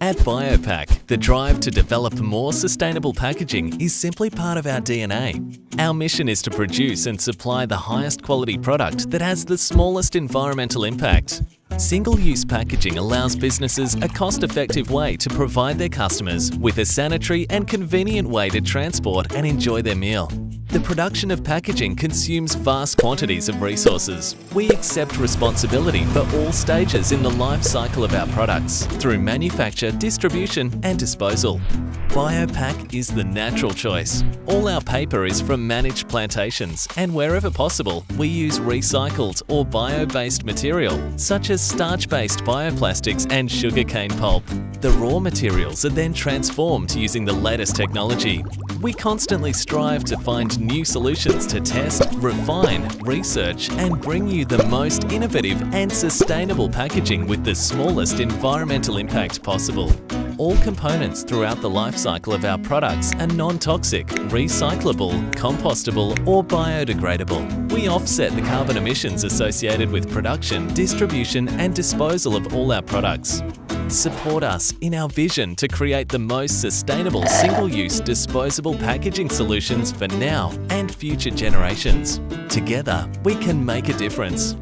At Biopack, the drive to develop more sustainable packaging is simply part of our DNA. Our mission is to produce and supply the highest quality product that has the smallest environmental impact. Single-use packaging allows businesses a cost-effective way to provide their customers with a sanitary and convenient way to transport and enjoy their meal. The production of packaging consumes vast quantities of resources. We accept responsibility for all stages in the life cycle of our products through manufacture, distribution and disposal. Biopack is the natural choice. All our paper is from managed plantations and wherever possible we use recycled or bio-based material such as starch-based bioplastics and sugarcane pulp. The raw materials are then transformed using the latest technology. We constantly strive to find new solutions to test, refine, research and bring you the most innovative and sustainable packaging with the smallest environmental impact possible. All components throughout the life cycle of our products are non-toxic, recyclable, compostable or biodegradable. We offset the carbon emissions associated with production, distribution and disposal of all our products. Support us in our vision to create the most sustainable single-use disposable packaging solutions for now and future generations. Together, we can make a difference.